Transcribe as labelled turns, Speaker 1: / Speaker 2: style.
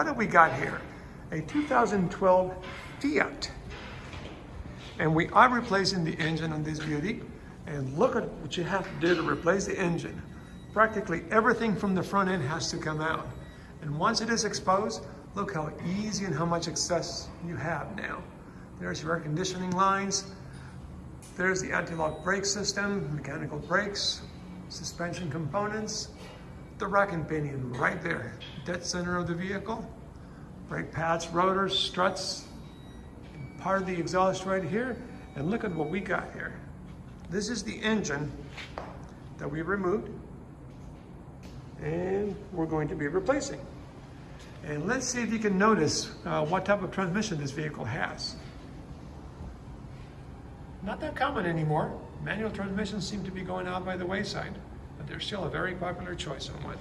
Speaker 1: what have we got here? A 2012 Fiat. And we are replacing the engine on this beauty. And look at what you have to do to replace the engine. Practically everything from the front end has to come out. And once it is exposed, look how easy and how much access you have now. There's your air conditioning lines. There's the anti-lock brake system, mechanical brakes, suspension components, the rack and pinion right there, dead center of the vehicle. Brake pads, rotors, struts, part of the exhaust right here. And look at what we got here. This is the engine that we removed and we're going to be replacing. And let's see if you can notice uh, what type of transmission this vehicle has. Not that common anymore. Manual transmissions seem to be going out by the wayside, but they're still a very popular choice on one.